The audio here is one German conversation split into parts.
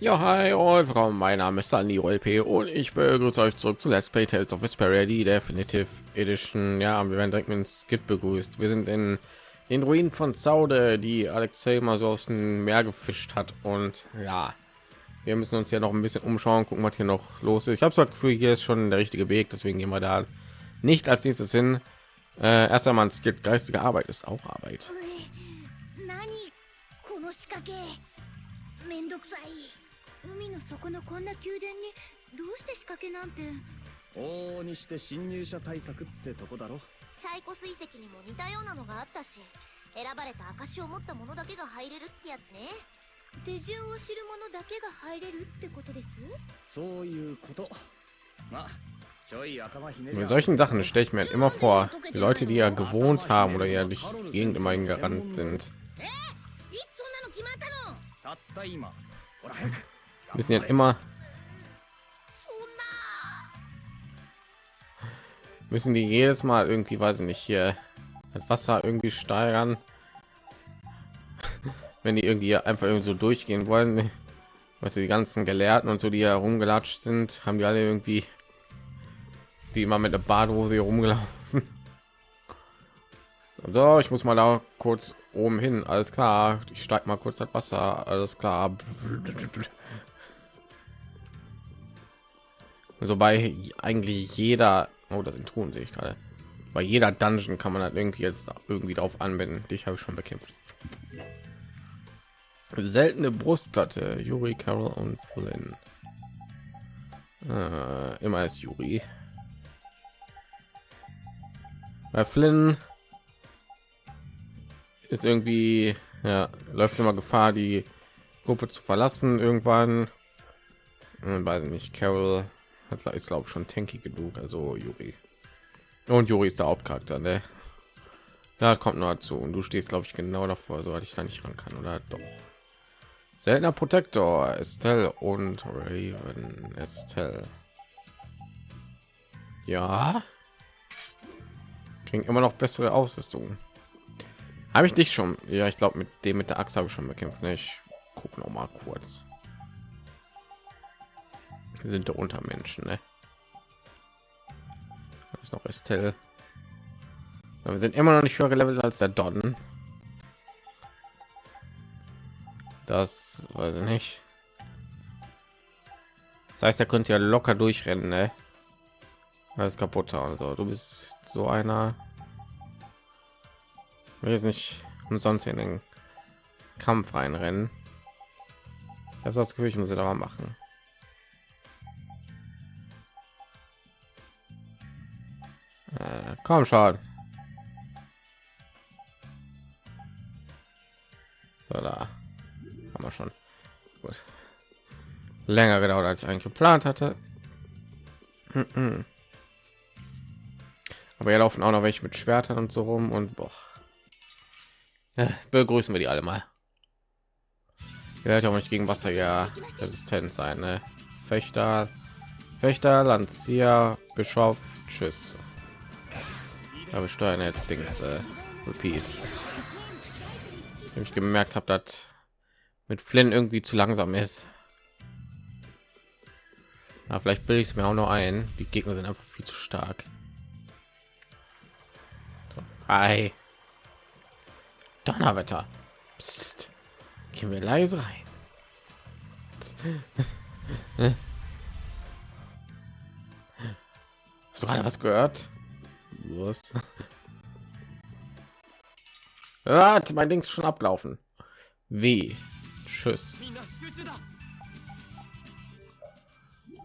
Ja, hi und willkommen. Mein Name ist Dani LP und ich begrüße euch zurück zu Let's Play Tales of Vesperia, die Definitive Edition. Ja, wir werden direkt mit dem Skit begrüßt. Wir sind in den Ruinen von Zaude, die Alexei mal so aus dem Meer gefischt hat. Und ja, wir müssen uns ja noch ein bisschen umschauen, gucken, was hier noch los ist. Ich habe das Gefühl, hier ist schon der richtige Weg, deswegen gehen wir da nicht als nächstes hin. Äh, erst einmal, es gibt geistige Arbeit, ist auch Arbeit. めんどくさい 海の底のこんな宮殿にどうして仕掛けなんて往々にして侵入者対策ってとこだろシャイコ水石にも似たようなのがあったし選ばれた証を持った者だけが入れるってやつね手順を知る者だけが入れるってことですそういうことまあ Mit solchen Sachen stelle ich mir halt immer vor, die Leute, die ja gewohnt haben oder ja durch die Gegend immer gerannt sind. Müssen ja immer müssen die jedes Mal irgendwie, weiß ich nicht, hier das Wasser irgendwie steigern, wenn die irgendwie einfach irgendwie so durchgehen wollen. Was die ganzen Gelehrten und so, die herumgelatscht sind, haben die alle irgendwie, die immer mit der Badhose hier rumgelaufen. So, ich muss mal da kurz oben hin. Alles klar, ich steig mal kurz das Wasser. Alles klar. So bei eigentlich jeder oh das sind tun sehe ich gerade. Bei jeder dungeon kann man halt irgendwie jetzt irgendwie darauf anwenden dich habe ich schon bekämpft. Seltene brustplatte. Juri carol und Flynn. Äh, immer ist juri bei flynn ist irgendwie ja läuft immer gefahr die gruppe zu verlassen irgendwann. Hm, weiß nicht carol ist glaube schon tanky genug. Also Juri. Und Juri ist der Hauptcharakter ne? Da kommt noch dazu. Und du stehst glaube ich genau davor so ich da nicht ran kann oder? Doch. Seltener Protektor Estelle und Raven. Estelle. Ja? Kriegen immer noch bessere Ausrüstung. Habe ich dich schon ja ich glaube mit dem mit der Axt habe ich schon bekämpft ne? ich gucke noch mal kurz sind der Untermenschen, ne? Das ist noch Estelle. Wir sind immer noch nicht höher gelevelt als der Don. Das weiß ich nicht. Das heißt, er könnte ja locker durchrennen, ne? Alles kaputt. Also du bist so einer. Ich jetzt nicht umsonst in den Kampf reinrennen. Ich habe das Gefühl, ich muss sie da machen. Äh, komm schon. So, da haben wir schon. Gut. Länger gedauert, als ich eigentlich geplant hatte. Aber hier laufen auch noch welche mit Schwertern und so rum und boah. Begrüßen wir die alle mal. Ihr werdet auch nicht gegen Wasser ja resistent sein, ne? Fechter, Fechter, Lanzier, Bischof, Tschüss. Aber steuern jetzt Dings äh, Repeat. Ich gemerkt habe, dass mit Flynn irgendwie zu langsam ist. Ja, vielleicht bilde ich es mir auch noch ein. Die Gegner sind einfach viel zu stark. So, hi. Donnerwetter. Psst. Gehen wir leise rein. Hast du gerade was gehört? Was? Warte, mein Ding ist schon abgelaufen. Wie? Tschüss.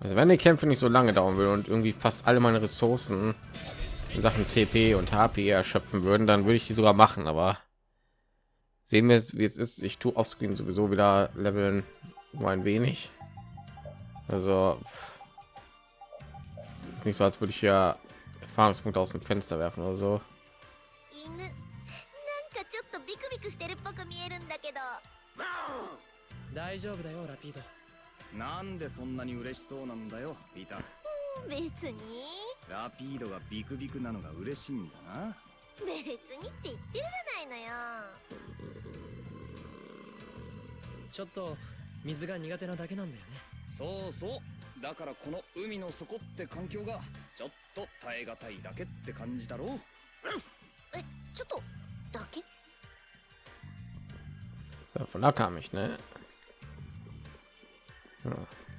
Also wenn die Kämpfe nicht so lange dauern würden und irgendwie fast alle meine Ressourcen in Sachen TP und HP erschöpfen würden, dann würde ich die sogar machen. Aber sehen wir, wie es ist. Ich tue offscreen sowieso wieder leveln nur ein wenig. Also nicht so, als würde ich ja Erfahrungspunkte aus dem Fenster werfen oder so. 大丈夫だよラピード。なんでそんなに嬉しそうなんだよピーター。別に。ラピードがビクビクなのが嬉しいんだな。別にって言ってるじゃないのよ。ちょっと水が苦手なだけなんだよね。そうそう。だからこの海の底って環境がちょっと耐え難いだけって感じだろうえちょっとだけ Ja, von da kam ich, ne? Ja,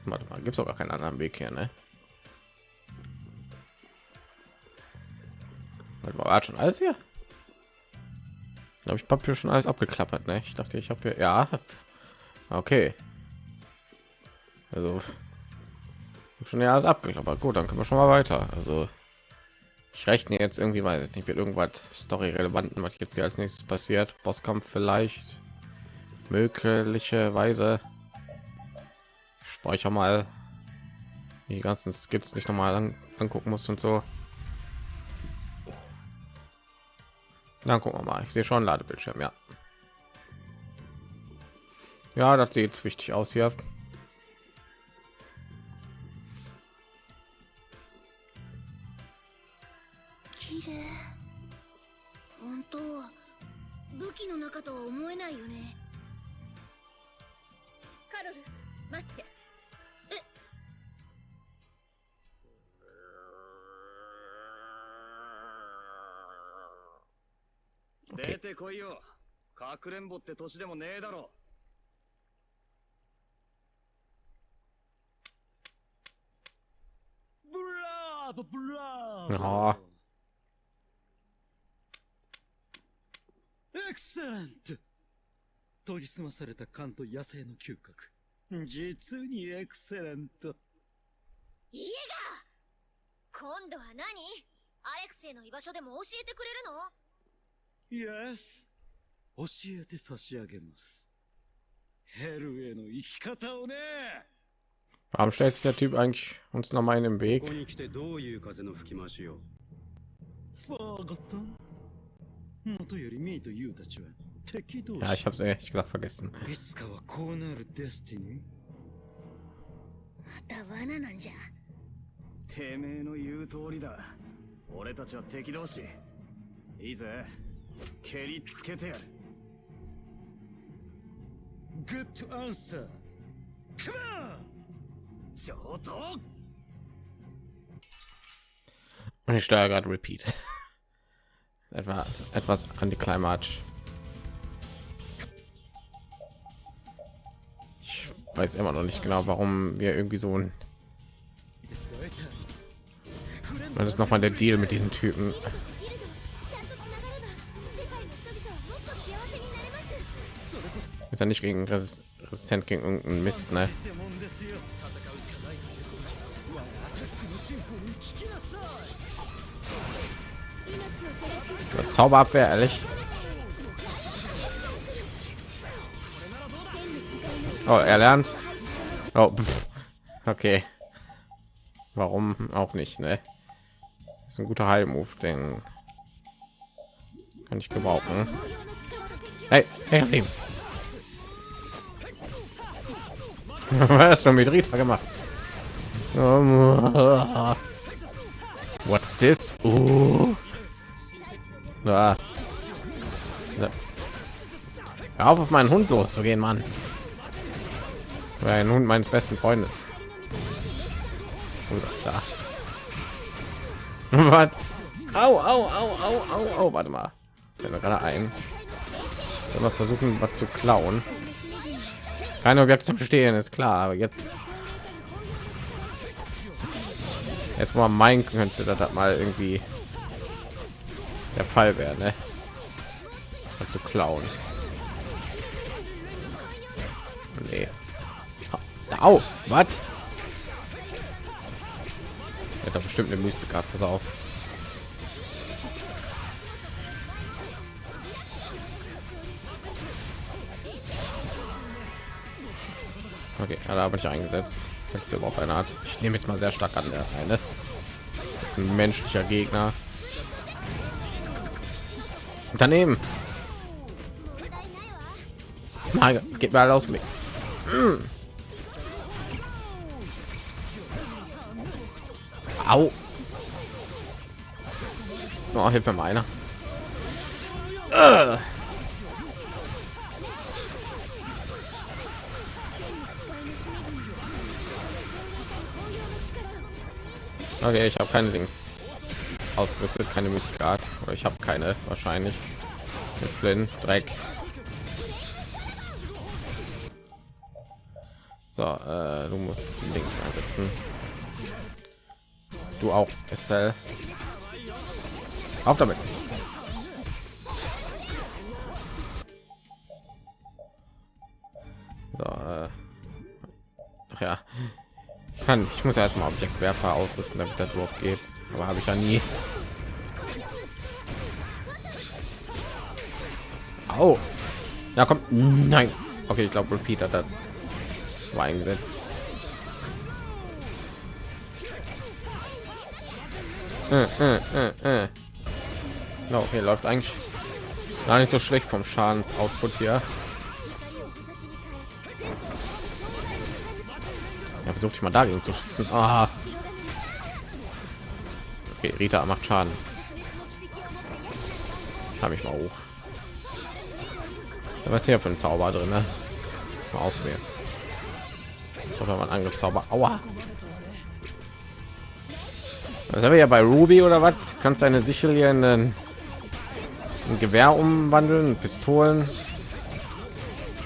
warte mal, gibt's doch gar keinen anderen Weg hier, ne? Warte mal, war schon alles hier? Glaube ich, Papier schon alles abgeklappert, ne? Ich dachte, ich habe hier, ja, okay. Also hab schon ja alles abgeklappert. Gut, dann können wir schon mal weiter. Also ich rechne jetzt irgendwie, weiß ich nicht, wird irgendwas story relevanten, was jetzt hier als nächstes passiert. Bosskampf vielleicht möglicherweise ich speichere mal die ganzen skits nicht noch mal an, angucken muss und so dann gucken wir mal ich sehe schon ladebildschirm ja ja das sieht wichtig aus hier かくれんぼって年でもねえだろ。ブラーボブラーエクセレント。研ぎ澄まされた勘と野生の嗅覚。実にエクセレント。家が。今度は何？アレクセイの居場所でも教えてくれるの？Yes 教えて差し上げます。ヘルへの生き方をね。Warum stellt sich der typ eigentlich uns noch mal in den こ weg? こに来てどういう風の吹き回しよファーゴットン元よりミーとユーたちは。敵同士。Ja ich habe es ehrlich gesagt vergessen. いつかはこうなるデスティニー。また罠なんじゃ。てめえの言う通りだ。俺たちは敵同士。いいぜ。蹴りつけてやる good to answer. Come on! 上等! Und ich steuere gerade Repeat. etwas, etwas antiklimatisch. Ich weiß immer noch nicht genau, warum wir irgendwie so ein... Das ist noch mal der Deal mit diesen Typen. ist ja nicht gegen Resist resistent gegen irgendeinen Mist, ne? Das Zauberabwehr, ehrlich. Oh, er lernt. Oh, okay. Warum auch nicht, ne? Ist ein guter Heilmove, den kann ich gebrauchen. Hey, hey, was du mit Rita gemacht what's this uh. Ah. Hör auf auf meinen Hund loszugehen, Mann. Weil ein Hund meines besten Freundes. Da. Was? Au, au, au, au, au, au. Warte mal. Ich bin gerade ein. Soll wir versuchen, was zu klauen? Keine Objekte zum Stehen, ist klar. Aber jetzt, jetzt man meinen könnte, dass das mal irgendwie der Fall wäre, ne? Was zu klauen. Nee. Au, was? Hat da bestimmt eine Mystik gehabt, pass auf. Okay, ja, da habe ich eingesetzt. Jetzt überhaupt eine Art. Ich nehme jetzt mal sehr stark an der eine. Das ist ein menschlicher Gegner. Unternehmen. Geht mal ausgelegt. Mm. Au. Oh, hilf mir mal einer. Äh. Okay, ich habe keine Dings ausgerüstet, keine Mystikart. Oder ich habe keine wahrscheinlich. Mit Flynn, Dreck. So, äh, du musst links einsetzen. Du auch, Estelle. Auf damit. Kann, ich muss erstmal Objektwerfer ausrüsten, damit das überhaupt geht. Aber habe ich ja nie. Au. Ja, kommt. Nein. Okay, ich glaube, Repeat hat das war eingesetzt. Äh, äh, äh, äh. No, okay, läuft eigentlich gar nicht so schlecht vom Schadensoutput hier. Versucht ich mal dagegen zu schützen. Ah. Okay, Rita macht Schaden. Habe ich mal hoch. Was hier für ein Zauber drin? Ne? Mal. Ich hoffe, man Angriffszauber. Aua. Das haben wir ja bei Ruby oder was? Kannst deine Sichel hier in ein Gewehr umwandeln, Pistolen.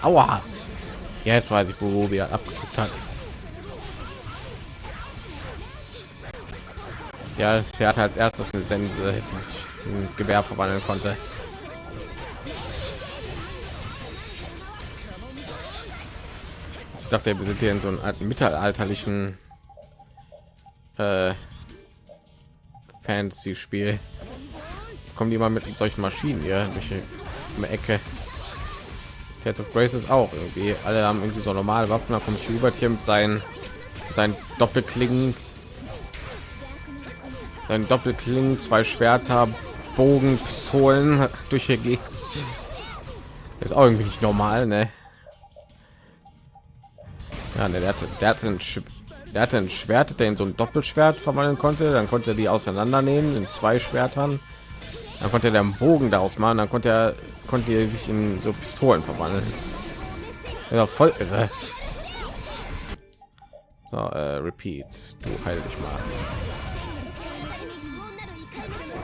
Aua. Ja, jetzt weiß ich, wo Ruby abgeguckt hat. Ja, er hatte als erstes eine Sense, ein Gewehr verwandeln konnte. Ich dachte, wir sind hier in so einem alten mittelalterlichen äh, Fantasy-Spiel. Kommen die mal mit solchen Maschinen hier durch die Ecke. Ted of Graces auch irgendwie. Alle haben irgendwie so normale Waffen. Da kommt Hubert hier mit seinen, seinen Doppelklingen sein Doppelklingen, zwei Schwerter, Bogen, Pistolen durch hier geht. Ist auch irgendwie nicht normal, ne? Ja, ne, der hatte, der hatte ein, der hatte ein Schwert, der in so ein Doppelschwert verwandeln konnte. Dann konnte er die auseinandernehmen in zwei Schwertern. Dann konnte er den Bogen daraus machen. Dann konnte er konnte er sich in so Pistolen verwandeln. Ja, voll irre. So, äh, repeat. Du heil dich mal.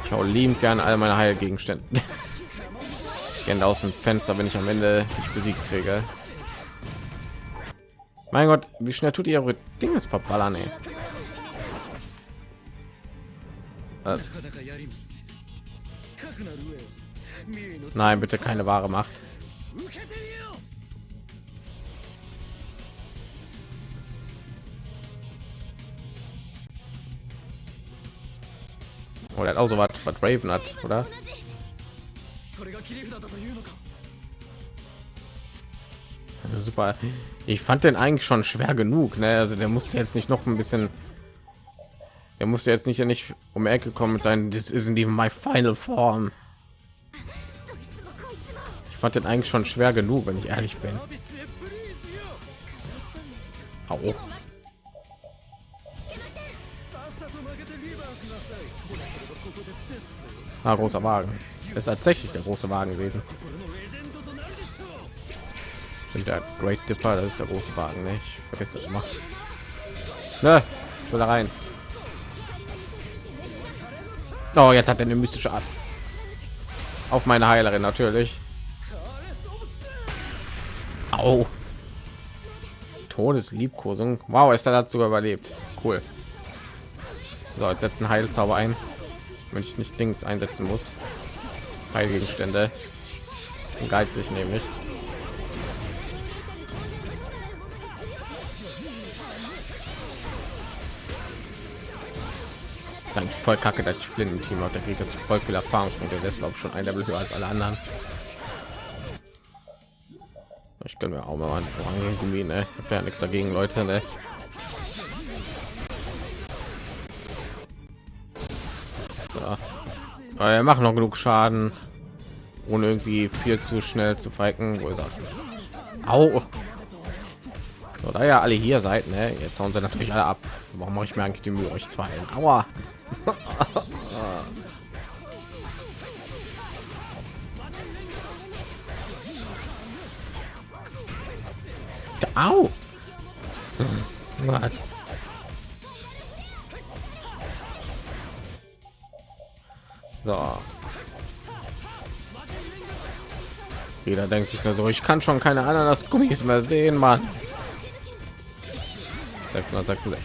Ich hau lieb gern all meine Heilgegenstände. Gerne aus dem Fenster, wenn ich am Ende nicht besiegt kriege. Mein Gott, wie schnell tut ihr eure Dinge verballern, ey. Äh. Nein, bitte keine wahre Macht. Oder hat auch so was, was Raven hat, oder? Also super. Ich fand den eigentlich schon schwer genug. Ne? Also der musste jetzt nicht noch ein bisschen. Er musste jetzt nicht ja nicht um die Ecke kommen mit seinen. Das ist in die my final form. Ich fand den eigentlich schon schwer genug, wenn ich ehrlich bin. Au. Ah, großer Wagen. Das ist tatsächlich der große Wagen gewesen. Und der Great Dipper, das ist der große Wagen. Ne? Ich vergesse immer. Ne, ich will da rein. Oh, jetzt hat er eine mystische Art. Auf meine Heilerin natürlich. Au. Todesliebkosung. Wow, ist er dazu überlebt. Cool. So, jetzt setzen Heilzauber ein wenn ich nicht Dings einsetzen muss. Heilgegenstände. Geizig nämlich. Dann voll kacke, dass ich blinden Team habe. Der kriegt jetzt voll viel Erfahrungspunkte. Der ist glaube schon ein Level höher als alle anderen. Ich kann mir auch mal Gummi, ne? Ich habe ja nichts dagegen, Leute, ne? Aber wir machen noch genug Schaden, ohne irgendwie viel zu schnell zu feigen. Wo ist er? Au. So, da ja alle hier seid, ne? Jetzt hauen sie natürlich alle ab. Warum mache ich mir eigentlich die Mühe, euch zwei? Aua. Au. So. Jeder denkt sich nur so, ich kann schon keine Ananas-Gummis mehr sehen, Mann. 666.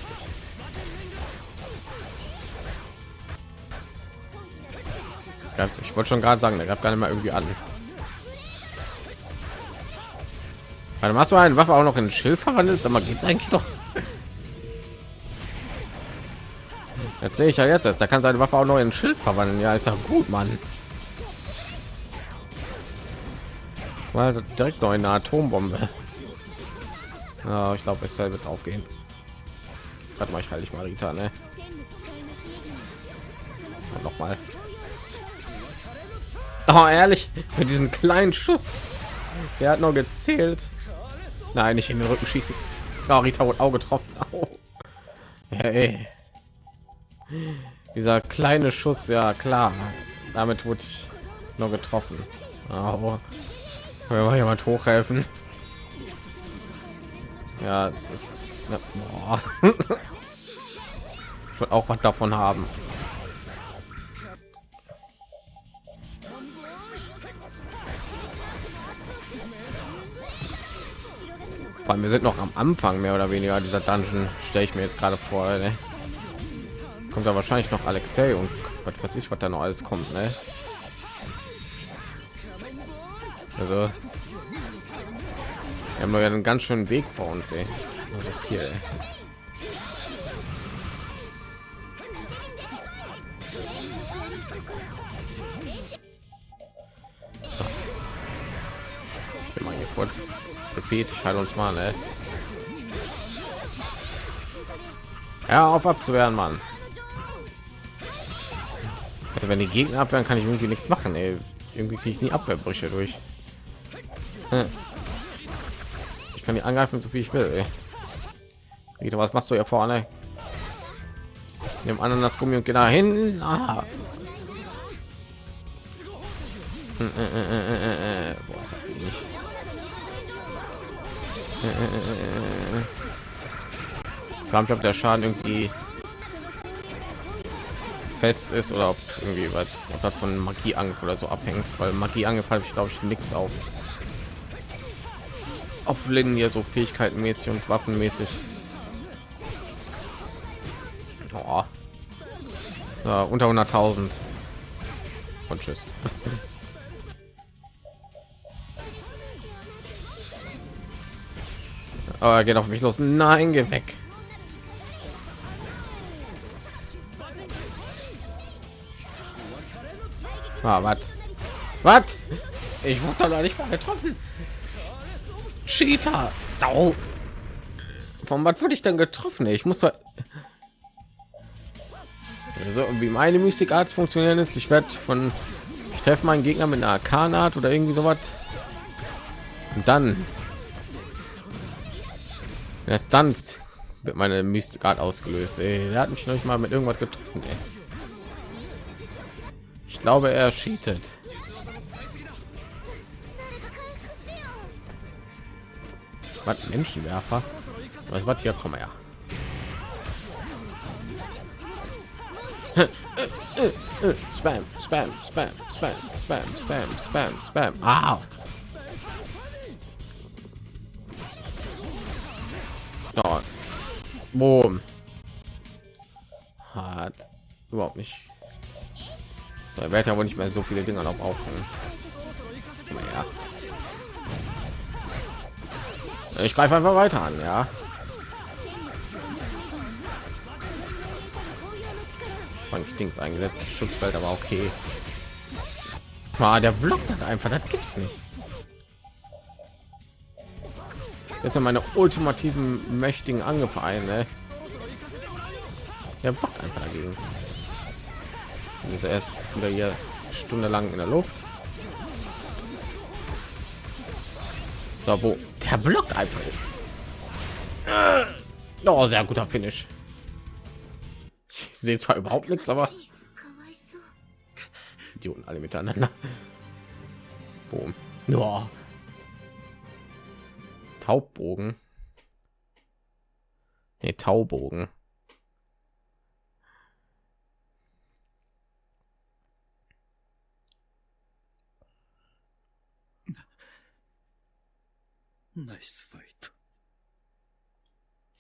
Ganz- Ich wollte schon gerade sagen, der gab gar nicht mal irgendwie an. Warte, machst du eine Waffe auch noch in Schild verwandelt? Sag mal, geht's eigentlich doch? Jetzt sehe ich ja jetzt erst. Da kann seine Waffe auch neu in Schild verwandeln. Ja, ist ja gut, Mann. War direkt noch eine Atombombe. Ja, ich glaube, es wird aufgehen. Warte mal, ich halte ich mal Rita, ne? Noch mal. Oh, ehrlich, für diesen kleinen Schuss. Der hat noch gezählt. Nein, nicht in den Rücken schießen. Oh, Rita wurde auch getroffen. Au. Hey. Dieser kleine Schuss, ja klar. Damit wurde ich nur getroffen. Mal jemand hochhelfen? Ja, das, ja, ich wollte auch was davon haben. Vor allem, wir sind noch am Anfang mehr oder weniger dieser Dungeon, stelle ich mir jetzt gerade vor. Ne? Kommt da wahrscheinlich noch Alexei und was weiß ich, was da noch alles kommt. Ne? Also, wir haben ja einen ganz schönen Weg vor uns. Ey. Also viel. Ey. Ich will mal kurz Repeat, ich halte uns mal, ne? Ja, auf abzuwehren, Mann. Wenn die Gegner abwehren, kann ich irgendwie nichts machen. Ey. Irgendwie kriege ich nie Abwehrbrüche durch. Hm. Ich kann die angreifen, so viel ich will. Ey. Was machst du hier vorne? Nimm das Gummi und geh da hin. Ah. Hm, äh, der Schaden irgendwie fest ist oder ob irgendwie was ob das von Magieangriff oder so abhängt, weil Magieangriff habe ich glaube ich nichts auf auf Linie so Fähigkeitenmäßig und waffenmäßig. Oh. Ja, unter 100.000 und tschüss. Aber er geht auf mich los. Nein, geh weg. Ah, was? Was? Ich wurde da nicht mal getroffen. Cheetah. Au. Von was wurde ich dann getroffen? Ich muss da also, wie meine Mystikart funktionieren ist. Ich werde von ich treffe meinen Gegner mit einer Arkanart oder irgendwie sowas. Und dann erst dann wird meine Mystikart ausgelöst. Ey. Der hat mich noch nicht mal mit irgendwas getroffen. Ey. Ich glaube, er cheatet. Was Menschenwerfer? Was was hier? Komm her. Spam, Spam, Spam, Spam, Spam, Spam, Spam, Spam. Dort. Boom. Hat überhaupt nicht. Da wird ja wohl nicht mehr so viele Dinger noch aufhängen. Naja. Ich greife einfach weiter an, ja. Fand ich Dings eingesetzt, Schutzfeld, aber okay. Ah, der blockt das einfach, das gibt's nicht. Jetzt sind meine ultimativen mächtigen Angriffe ein, ne? Der blockt einfach dagegen. Also Und erst wieder hier stundenlang in der Luft. So, wo der blockt einfach. Äh, oh, sehr guter Finish. Ich sehe zwar überhaupt nichts, aber Idioten alle miteinander. Boom. Oh. Taubbogen. Nee, Taubogen. ナイスファイト。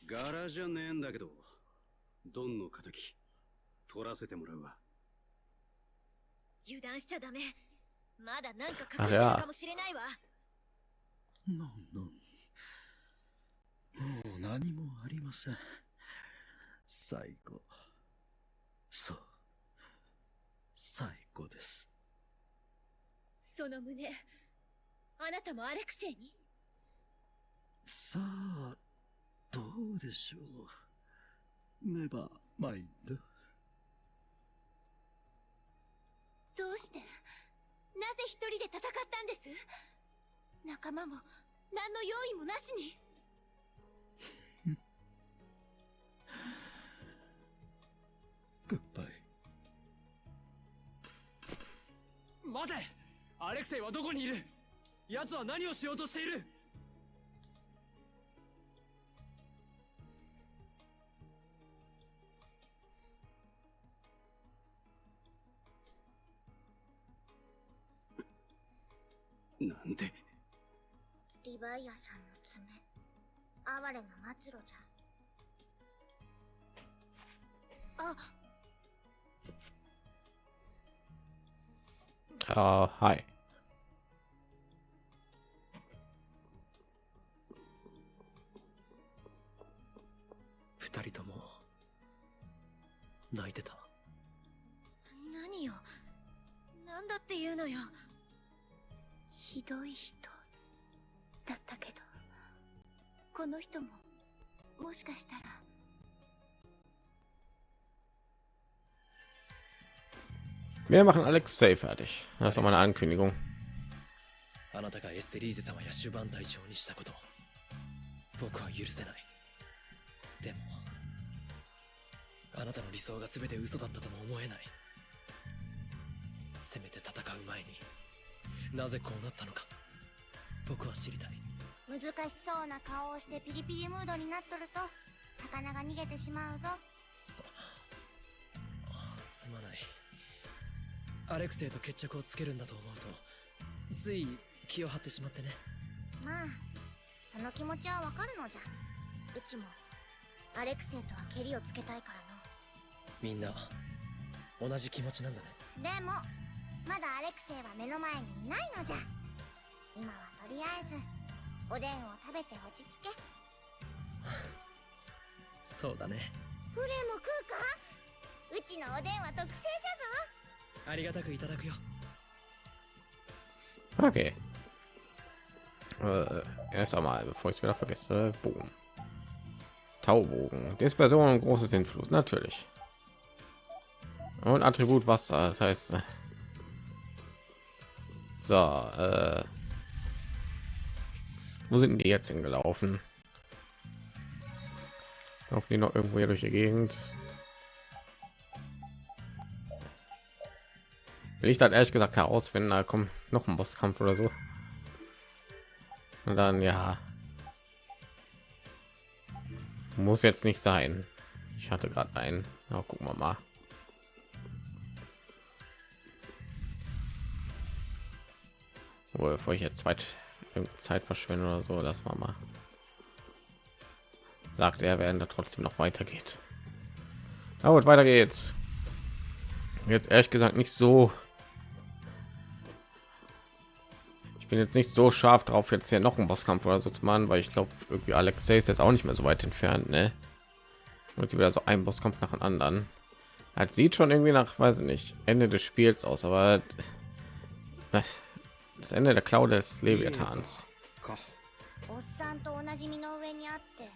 柄じゃねえんだけど、ドンの敵、取らせてもらうわ。油断しちゃダメまだなんかあ隠してるかもしれないわノンノン。もう何もありません。最後。そう。最後です。その胸あなたもアレクセイに？さあ、どうでしょう。ネバーマインド。どうして？なぜ一人で戦ったんです？仲間も何の用意もなしにグッバイ。待てアレクセイはどこにいる？奴は何をしようとしている？なんで？リヴァイアさんの爪。哀れな末路じゃ。あ。あーはい。二人とも泣いてた。何よ。なんだっていうのよひどい人だったけどこの人ももしかしたら Wir machen Alexei fertig. Das ist auch mal eine Ankündigung. あなたがエステリーゼ様やシュバン隊長にしたこと僕は許せないでもあなたの理想が全て嘘だったとも思えないせめて戦う前になぜこうなったのか。僕は知りたい。難しそうな顔をしてピリピリムードになっとると魚が逃げてしまうぞ。すまない。アレクセイと決着をつけるんだと思うとつい気を張ってしまってね。まあその気持ちはわかるのじゃ。うちもアレクセイとはケリをつけたいからみんな同じ気持ちなんだね。のでもまだアレクセイは目の前にいないのじゃ今はとりあえずおでんを食べて落ち着けそうだねフレも食うかうちのおでんは特製じゃぞありがたくいただくよ Okay. Äh, erst einmal, bevor ich es wieder vergesse, Bogen. Taubogen. Dispersion und großes Influss, natürlich. Und Attribut Wasser, das heißt. So, äh, wo sind die jetzt hingelaufen? Laufen die noch irgendwo hier durch die Gegend? Will ich dann ehrlich gesagt herausfinden, da kommt noch ein Bosskampf oder so. Und dann ja. Muss jetzt nicht sein. Ich hatte gerade einen. Ja, gucken wir mal. Wohl, bevor ich jetzt Zeit, Zeit verschwende oder so, das war mal. Sagt er, während er trotzdem noch weitergeht. Na gut, weiter geht's. Jetzt ehrlich gesagt nicht so ich bin jetzt nicht so scharf drauf jetzt hier noch einen Bosskampf oder so zu machen weil ich glaube irgendwie Alexei ist jetzt auch nicht mehr so weit entfernt ne und sie wieder so ein Bosskampf nach dem anderen halt sieht schon irgendwie nach weiß ich nicht Ende des Spiels aus aber äh, das Ende der Klau des Leviathans. かおっさんと同じ身の上にあって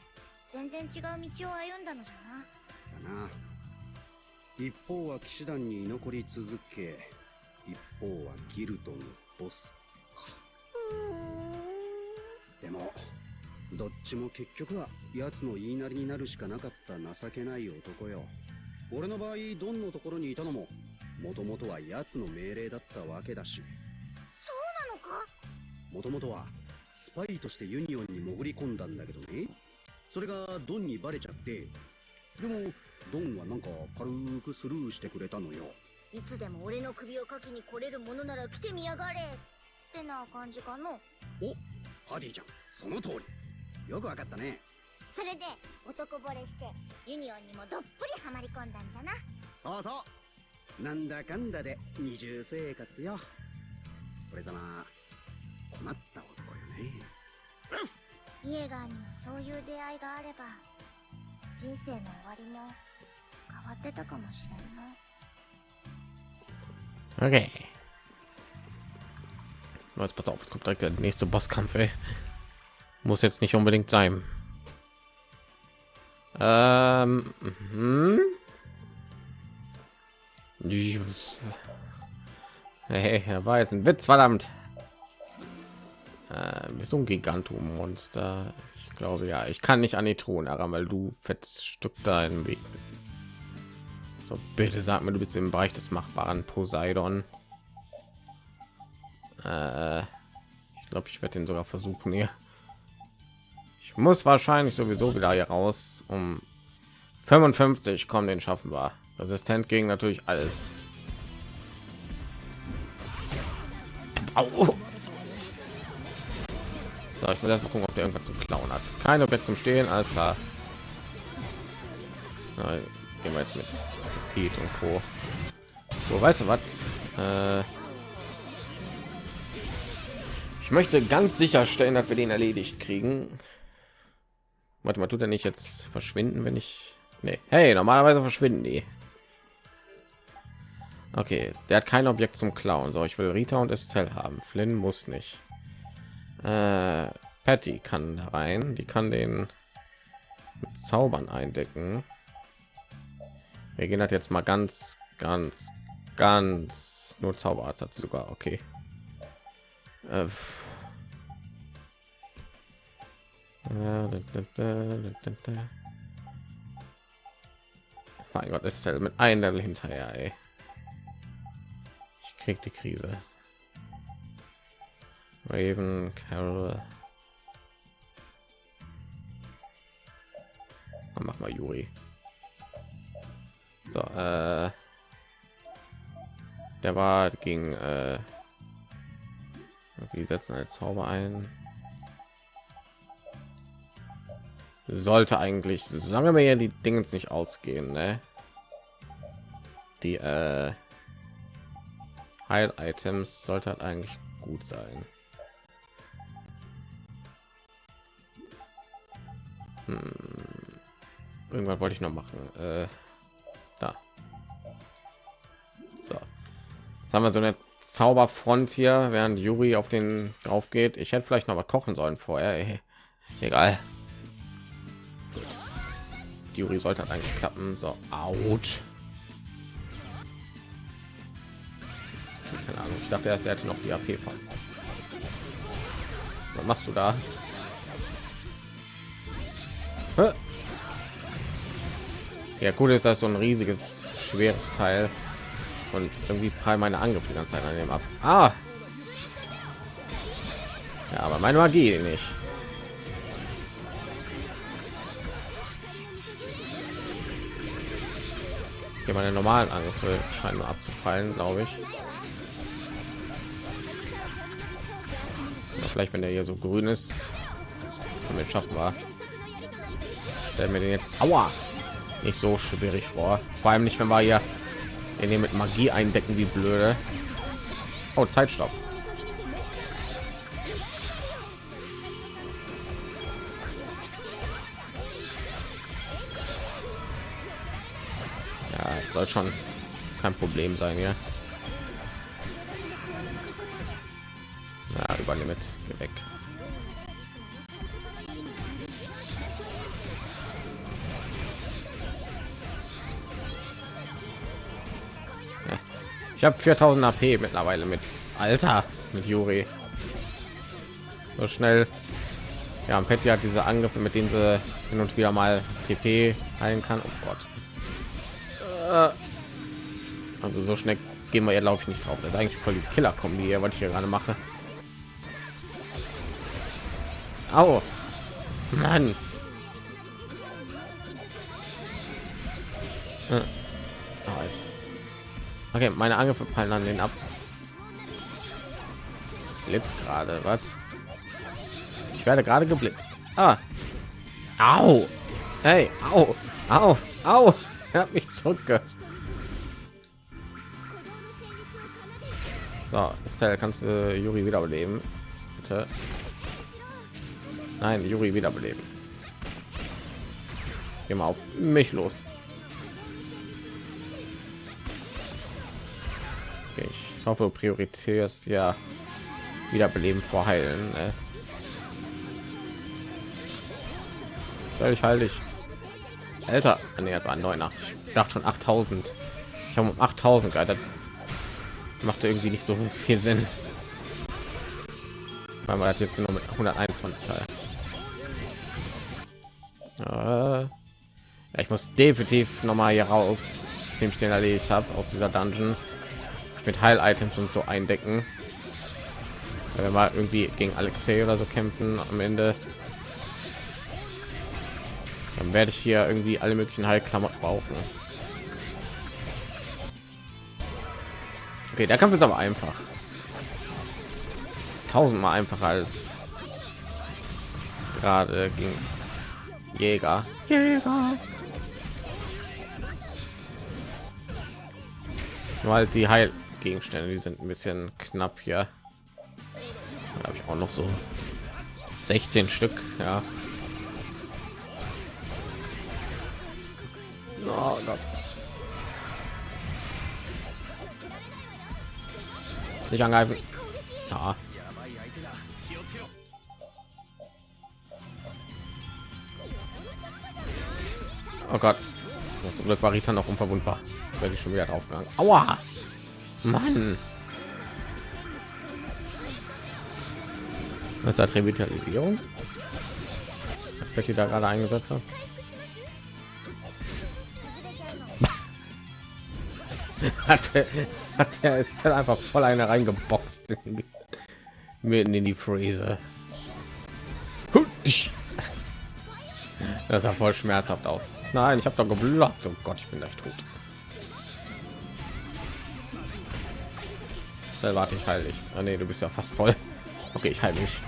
全然違う道を歩んだのじゃな。だな。一方は騎士団に居残り続け一方はギルドのボスか。でもどっちも結局は奴の言いなりになるしかなかった情けない男よ。俺の場合ドンのところにいたのももともとは奴の命令だったわけだしもともとはスパイとしてユニオンに潜り込んだんだけどね。それがドンにバレちゃって。でもドンはなんか軽くスルーしてくれたのよ。いつでも俺の首をかきに来れるものなら来てみやがれ。ってな感じかの。おパディちゃん。その通り。よくわかったね。それで男惚れしてユニオンにもどっぷりハマり込んだんじゃな。そうそう。なんだかんだで二重生活よ。俺様困った男よねイエガーにもそういう出会いがあれば人生の終わりも変わってたかもしれんな Okay. Jetzt pass auf, es kommt direkt der nächste Bosskampf. Ey. Muss jetzt nicht unbedingt sein. Ähm, mhm. Hey, er war jetzt ein Witz, verdammt. Äh, bist du ein Gigantum-Monster? Ich glaube ja. Ich kann nicht an die Thron heran, weil du Stück da im Weg bist. So, bitte sag mir, du bist im Bereich des Machbaren Poseidon. Äh, ich glaube, ich werde den sogar versuchen hier. Ich muss wahrscheinlich sowieso wieder hier raus. Um 55 kommen, den schaffen wir. Resistent gegen natürlich alles. Au. So, ich muss erst mal gucken, ob der irgendwas zu klauen hat. Kein Objekt zum Stehen, alles klar. Na, gehen wir jetzt mit Pete und Co. So, weißt du was? Äh, ich möchte ganz sicherstellen, dass wir den erledigt kriegen. Warte mal, tut er nicht jetzt verschwinden, wenn ich... Nee. Hey, normalerweise verschwinden die. Okay, der hat kein Objekt zum Klauen. So, ich will Rita und Estelle haben. Flynn muss nicht. Äh, Patty kann rein. Die kann den mit Zaubern eindecken. Wir gehen das jetzt mal ganz, ganz, ganz nur Zauberarzt hat sogar. Okay. Äh, mein Gott, ist halt mit einem hinterher. Ey. Ich krieg die Krise. Raven, Carol. Mach mal Juri. So, äh, der war gegen äh, die setzen als Zauber ein. Sollte eigentlich, solange wir ja die Dinge nicht ausgehen, ne? Die äh, Heil-Items sollte halt eigentlich gut sein. Hm. Irgendwann wollte ich noch machen. Äh, da. So. Jetzt haben wir so eine Zauberfront hier, während Juri auf den drauf geht. Ich hätte vielleicht noch mal kochen sollen vorher. Ey. Egal. Juri sollte eigentlich klappen. So, ouch. Keine Ahnung. Ich dachte erst, er hätte noch die AP von. Was machst du da? Ja, cool ist das so ein riesiges, schweres Teil und irgendwie prall meine Angriffe die ganze Zeit an dem ab. Ah. Ja, aber meine Magie nicht. Okay, meine normalen Angriffe scheinen nur abzufallen, glaube ich. Vielleicht, wenn der hier so grün ist, wir schaffen wir. Stellen wir den jetzt, aua, nicht so schwierig vor. Vor allem nicht, wenn wir hier den mit Magie eindecken, wie blöde. Oh, Zeitstopp. Ja, soll schon kein Problem sein, ja. Ja, übernehme mit, geh weg. Habe 4000 AP mittlerweile mit Alter mit Juri. So schnell. Ja, und Petty hat diese Angriffe, mit denen sie hin und wieder mal TP heilen kann. Oh Gott. Äh. Also so schnell gehen wir ja glaube ich nicht drauf. Das ist eigentlich voll die Killer Kombi, was ich hier gerade mache. Au. Mann. Äh. Okay, meine Angriffe fallen an den ab. Jetzt gerade, was? Ich werde gerade geblitzt. Ah. Au. Hey, au. Au. Au. Er hat mich zurückge. So, Estelle, kannst du Juri wiederbeleben? Bitte. Nein, Juri wiederbeleben. Geh mal auf mich los. Ich hoffe, Priorität ist ja wiederbeleben vor heilen. Ne? Soll ich halte ich älter. Ernährt war 89 ich dachte schon 8000 ich habe um 8000 geil macht irgendwie nicht so viel sinn. Weil man hat jetzt nur mit 121 halt. Äh, ja, ich muss definitiv noch mal hier raus dem ich den erledigt habe aus dieser dungeon mit heil items und so eindecken. Wenn wir mal irgendwie gegen alexei oder so kämpfen am ende. Dann werde ich hier irgendwie alle möglichen heilklamotten brauchen. Okay der kampf ist aber einfach. Tausendmal einfacher als gerade gegen jäger. Jäger. Weil die heilgegenstände die sind ein bisschen knapp hier habe ich auch noch so 16 stück ja oh Gott. nicht angreifen ja. oh Gott zum Glück war Rita noch unverwundbar das werde ich schon wieder draufgegangen Aua! Mann Was hat Revitalisierung? Wird die da gerade eingesetzt hat? hat, hat der ist dann einfach voll eine reingeboxt mitten in die Fräse. Das sah voll schmerzhaft aus. Nein, ich habe doch geblockt. Oh Gott, ich bin gleich tot. Warte ich heilig. Ah, nee, du bist ja fast voll. Okay, ich heile mich.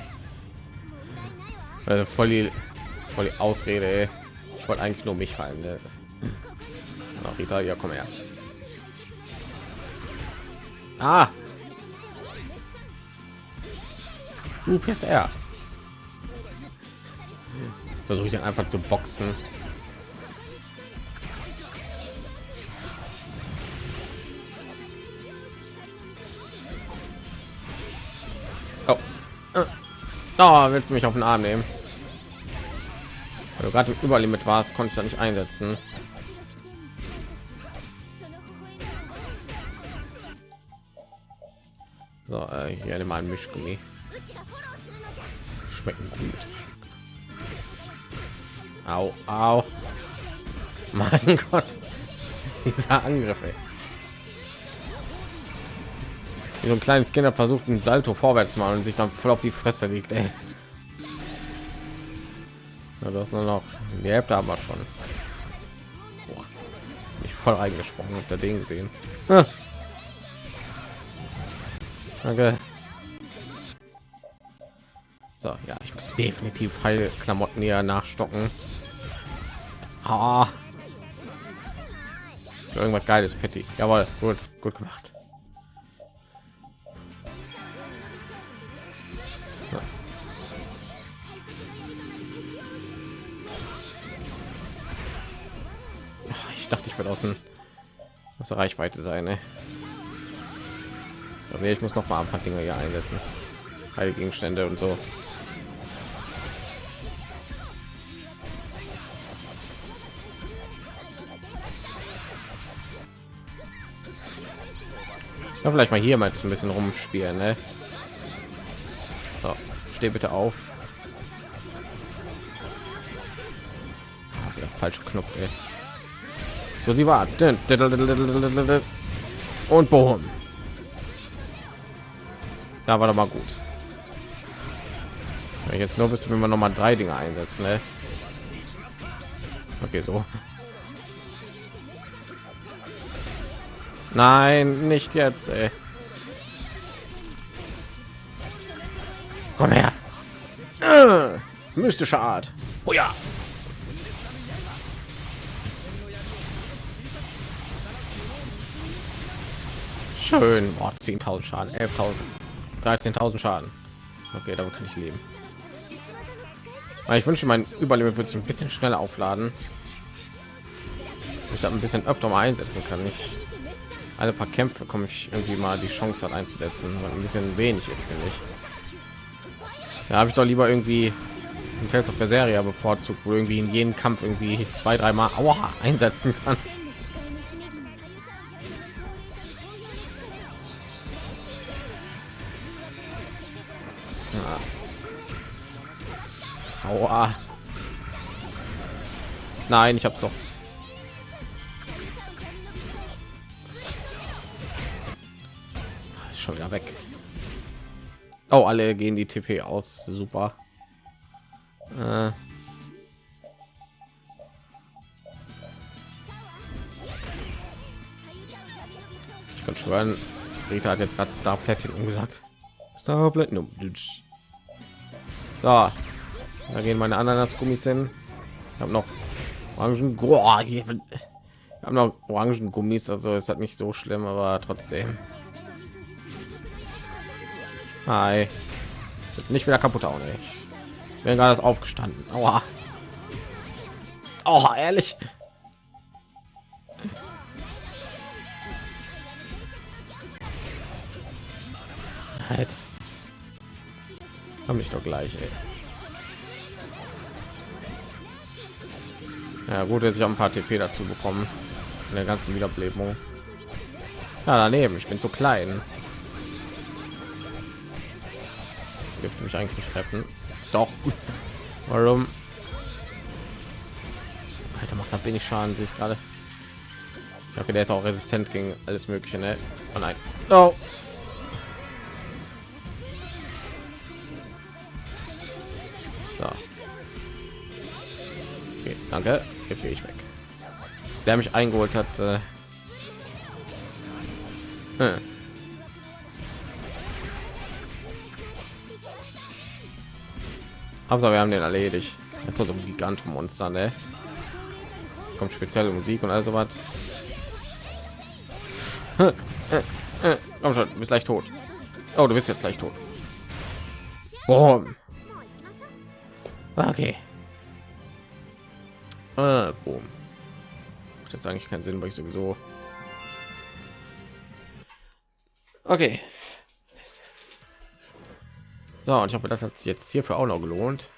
Äh, voll die, voll die Ausrede. Ey. Ich wollte eigentlich nur mich heilen. Ne? Ach, Rita, ja, komm her. Ah. Du bist er. Versuche ich dann einfach zu boxen. Oh, willst du mich auf den Arm nehmen? Weil du gerade im Überlimit warst, konnte ich da nicht einsetzen. So, äh, hier mal ein Mischgummi. Schmecken gut. Au, au. Mein Gott. Dieser Angriff, ey. Wie so ein kleines Kinder versucht, ein Salto vorwärts zu machen und sich dann voll auf die Fresse liegt, ey. Ja, du hast nur noch die Hälfte aber schon. Boah. Mich voll reingesprungen und der Ding sehen. Danke. So, ja, ich muss definitiv Heilklamotten hier nachstocken. Ah. Irgendwas geiles, Petty. Jawohl, gut, gut gemacht. Ich werde außen aus der Reichweite sein. Ne? Aber ich muss noch mal ein paar Dinge hier einsetzen. Heilgegenstände und so. Ja, vielleicht mal hier mal ein bisschen rumspielen, ne? So, steh bitte auf. Falsche Knopf, ey. Sie war. Und boom. Da war doch mal gut. Jetzt nur bis wenn wir noch mal drei Dinge einsetzen, ne? Okay, so. Nein, nicht jetzt, ey. Komm her. mystische Art. Oh ja. Schön. Boah, 10.000 Schaden, 11.000, 13.000 Schaden. Okay, damit kann ich leben. Ich wünsche, mein Überleben wird sich ein bisschen schneller aufladen. Ich habe ein bisschen öfter mal einsetzen kann. Ich alle paar Kämpfe komme ich irgendwie mal die Chance hat einzusetzen, weil ein bisschen wenig ist, finde ich. Ja, habe ich doch lieber irgendwie ein Feld auf der Serie bevorzugt, wo irgendwie in jedem Kampf irgendwie zwei, dreimal Aua einsetzen kann. Aua. Nein, ich hab's doch. Ist schon wieder weg. Oh, alle gehen die TP aus. Super. Äh. Ich kann schwören, Rita hat jetzt gerade Star Platinum gesagt. Star Platinum. So, da gehen meine Ananas-Gummis hin. Ich habe noch Orangen. Oh, ich habe noch Orangen-Gummis, also ist das nicht so schlimm, aber trotzdem. Hi. Nicht wieder kaputt auch nicht. Ich bin gerade aufgestanden. Aua. Oh, ehrlich. Halt. Komm ich doch gleich, ey. Ja, gut, dass ich auch ein paar TP dazu bekommen. In der ganzen Wiederbelebung. Ja, daneben. Ich bin zu klein. Gibt mich eigentlich treffen. Doch. Warum? Alter, macht da wenig Schaden, sich gerade. Okay, der ist auch resistent gegen alles Mögliche, ne? Oh nein. Oh. Danke. Jetzt gehe ich weg. Dass der mich eingeholt hat. Äh, hm. Aber wir haben den erledigt. Das ist so ein Gigantomonster, ne? Kommt spezielle Musik und also was. Komm schon, bist gleich tot. Oh, du bist jetzt gleich tot. Boom. Okay. Äh, boom. Macht jetzt eigentlich keinen Sinn, weil ich sowieso. Okay. So, und ich hoffe, das hat sich jetzt hierfür auch noch gelohnt.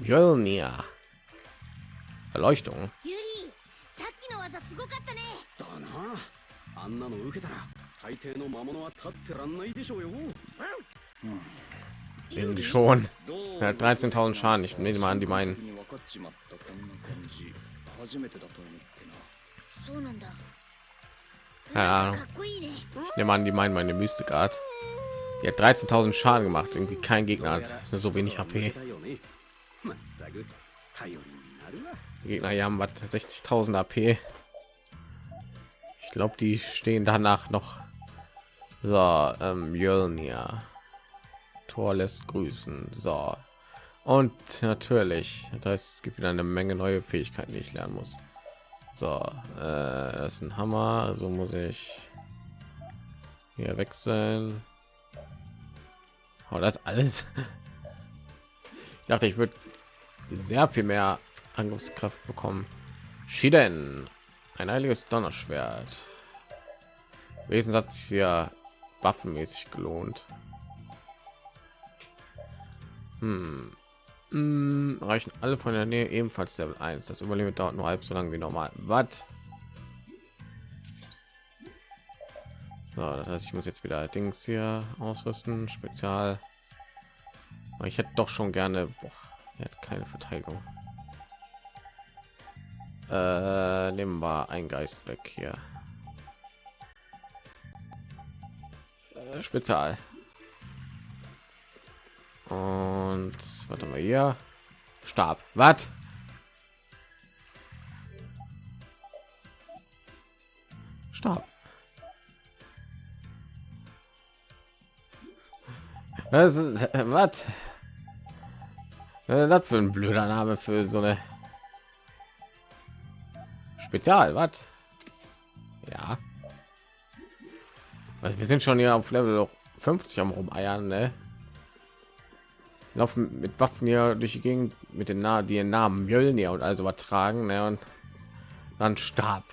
Jolnia. Erleuchtung. だなあんなの受けたら大抵の魔物は立ってらんないでしょうよ Irgendwie schon. Er hat 13.000 Schaden. Ich nehme mal an, die meinen. に分かっちまったこんな感じ初めてだと思ってなそうなんだ Keine Ahnung. かっこいいね Ich nehme an, die meinen meine Mystic Art. Die hat 13.000 Schaden gemacht. Irgendwie kein Gegner hat so wenig HP. だよねまったく頼りになるわ Die Gegner hier haben was 60.000 AP. Ich glaube, die stehen danach noch. So, ähm, Mjölnir. Tor lässt grüßen. So. und natürlich, das heißt, es gibt wieder eine Menge neue Fähigkeiten, die ich lernen muss. So, äh, das ist ein Hammer, also muss ich hier wechseln. Oh, das alles. Ich dachte, ich würde sehr viel mehr Angriffskraft bekommen. Shiden, ein heiliges Donnerschwert. Wesen hat sich ja waffenmäßig gelohnt. Hm. Hm, reichen alle von der Nähe ebenfalls Level 1. Das Überleben dauert nur halb so lange wie normal. Was? So, das heißt, ich muss jetzt wieder Dings hier ausrüsten, Spezial. Aber ich hätte doch schon gerne. Boah, er hat keine Verteidigung. Äh, nehmen wir ein Geist weg hier. Äh, Spezial. Und warte mal hier. Stab. Was? Stab. Was? Was? Das für ein blöder Name für so eine Spezial, was? Ja. Also wir sind schon hier auf Level 50 am rumeiern, ne? Laufen mit Waffen hier durch die Gegend mit den Namen, die Namen Mjölnir und also übertragen, ne? Und dann starb.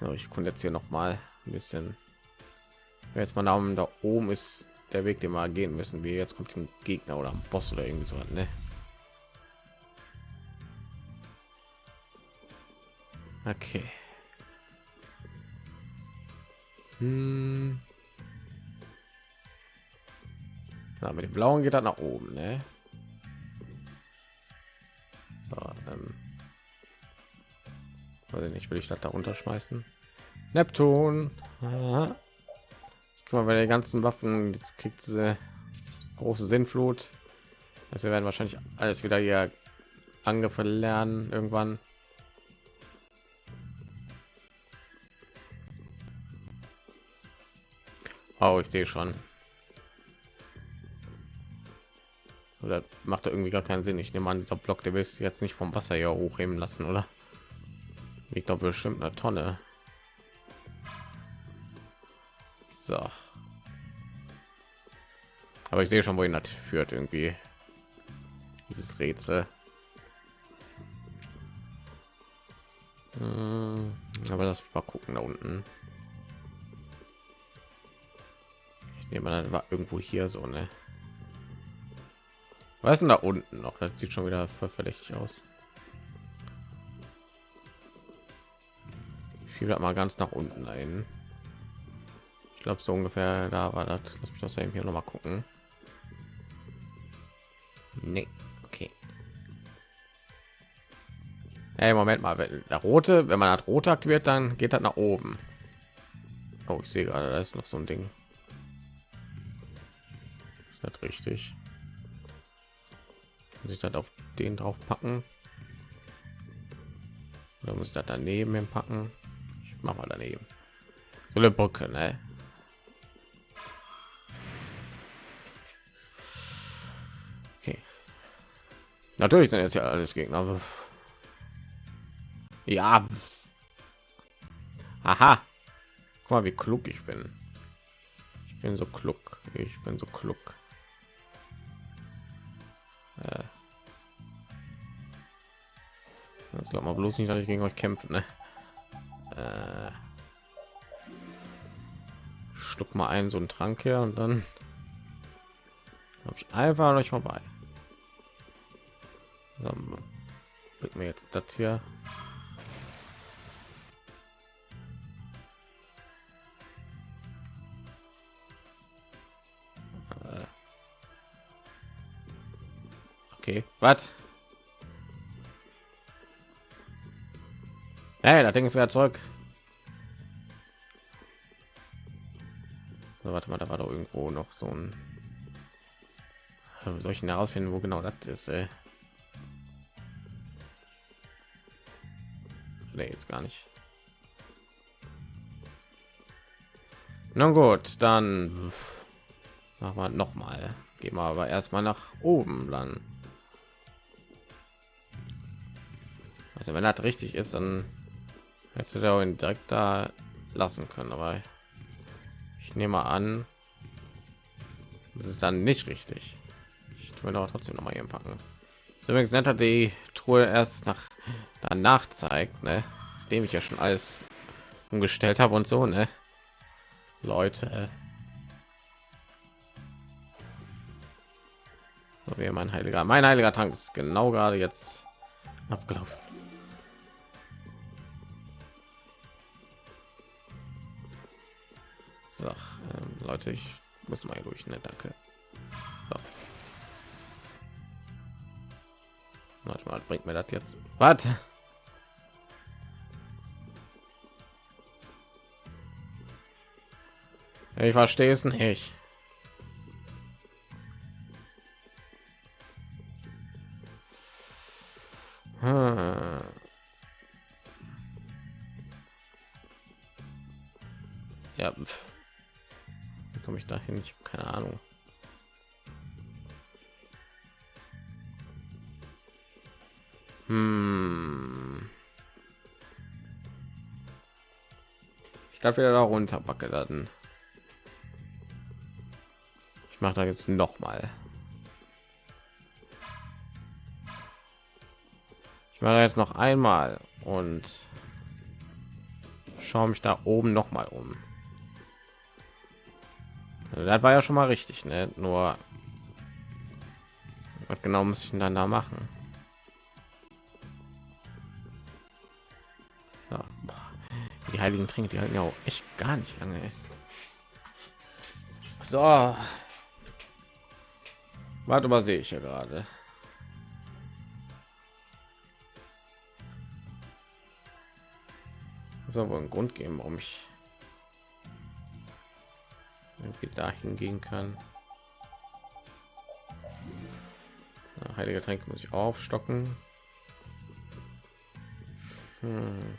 So, ich konnte jetzt hier noch mal ein bisschen. Jetzt mal Namen da oben ist der Weg, den wir gehen müssen. Wie jetzt kommt ein Gegner oder ein Boss oder irgendwie so, ne? Okay. Hm. Na, mit dem blauen geht er nach oben, ne? So, ähm. Weiß nicht, will ich das da runterschmeißen? Neptun. Aha. Jetzt kann man bei den ganzen Waffen, jetzt kriegt diese große Sinnflut. Also wir werden wahrscheinlich alles wieder hier Angriffe lernen irgendwann. Oh, ich sehe schon. Oder macht er irgendwie gar keinen Sinn. Ich nehme an, dieser Block, der willst du jetzt nicht vom Wasser hier hochheben lassen, oder? Wiegt doch bestimmt eine Tonne. So. Aber ich sehe schon, wohin das führt irgendwie. Dieses Rätsel. Hm, aber das mal gucken da unten. Ich nehme an, war irgendwo hier so eine. Was ist denn da unten noch? Das sieht schon wieder voll verdächtig aus. Ich schiebe mal ganz nach unten ein. Ich glaube so ungefähr da war das. Lass mich das eben hier noch mal gucken. Nee, okay. Hey, Moment mal, wenn der rote, wenn man hat rote aktiviert, dann geht das nach oben. Oh, ich sehe gerade, da ist noch so ein Ding. Ist das richtig? Muss ich das auf den drauf packen? Oder muss ich das daneben packen? Ich mach mal daneben. So eine Brücke, ne? Okay. Natürlich sind jetzt ja alles Gegner. Ja. Aha. Guck mal, wie klug ich bin. Ich bin so klug. Ich bin so klug. Äh. Das glaubt mal bloß nicht, dass ich gegen euch kämpfen. Ne? Äh. Schluck mal ein so einen Trank her und dann habe ich einfach euch vorbei. So, mir jetzt das hier. Okay, was? Hey, das Ding ist wieder zurück. So, warte mal, da war doch irgendwo noch so ein. Soll ich herausfinden, wo genau das ist? Ey? Nee, jetzt gar nicht. Na gut, dann machen wir noch mal. Gehen wir aber erstmal nach oben dann. Also wenn das richtig ist, dann hätte der ihn direkt da lassen können. Aber ich nehme an, das ist dann nicht richtig. Ich will aber trotzdem noch mal hier packen. So übrigens netter die Truhe erst nach danach zeigt, ne? Dem ich ja schon alles umgestellt habe und so, ne? Leute. So wie mein heiliger, mein heiliger Tank ist genau gerade jetzt abgelaufen. So, ähm, Leute, ich muss mal durch, ne? Danke. So. Warte mal, bringt mir das jetzt? Was? Ich verstehe es nicht. Ich darf wieder da runter packe dann. Ich mache da jetzt noch mal. Ich mache jetzt noch einmal und schaue mich da oben noch mal um. Das war ja schon mal richtig, ne? Nur was genau muss ich denn dann da machen? Die heiligen Tränke, die halten ja auch echt gar nicht lange. Ey. So. Warte mal, sehe ich ja gerade. Muss wohl einen Grund geben, warum ich irgendwie dahin gehen kann. Ja, heilige Tränke muss ich aufstocken. Hm.